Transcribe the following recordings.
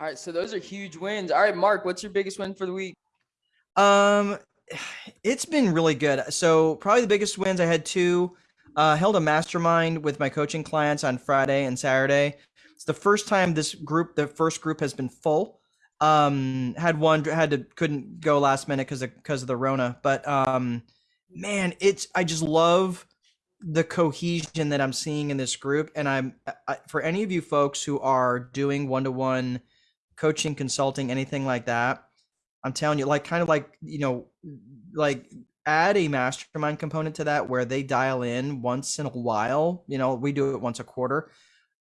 All right, so those are huge wins. All right, Mark, what's your biggest win for the week? Um, it's been really good. So probably the biggest wins I had two. Uh, held a mastermind with my coaching clients on Friday and Saturday. It's the first time this group, the first group, has been full. Um, had one had to couldn't go last minute because of because of the Rona, but um, man, it's I just love the cohesion that I'm seeing in this group, and I'm I, for any of you folks who are doing one to one coaching, consulting, anything like that. I'm telling you, like kind of like you know, like add a mastermind component to that where they dial in once in a while. You know, we do it once a quarter.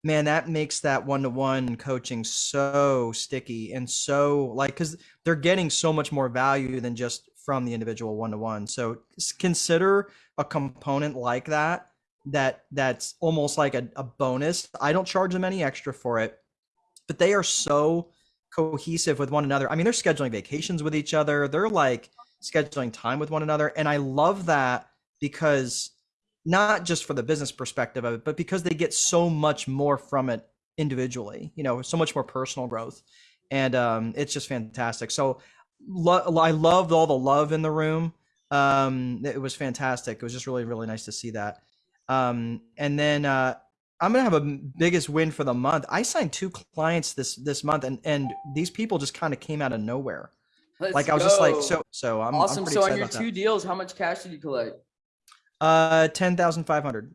Man, that makes that one to one coaching so sticky and so like because they're getting so much more value than just from the individual one to one. So consider a component like that that that's almost like a, a bonus. I don't charge them any extra for it, but they are so cohesive with one another. I mean, they're scheduling vacations with each other. They're like scheduling time with one another. And I love that because not just for the business perspective of it, but because they get so much more from it individually, you know, so much more personal growth. And um, it's just fantastic. So lo- I loved all the love in the room. Um, it was fantastic. It was just really, really nice to see that. Um, and then uh, I'm gonna have a biggest win for the month. I signed two clients this this month, and and these people just kind of came out of nowhere. Let's like I was go. just like so so I'm awesome. I'm so on your about two deals, how much cash did you collect? that. Uh, ten thousand five hundred.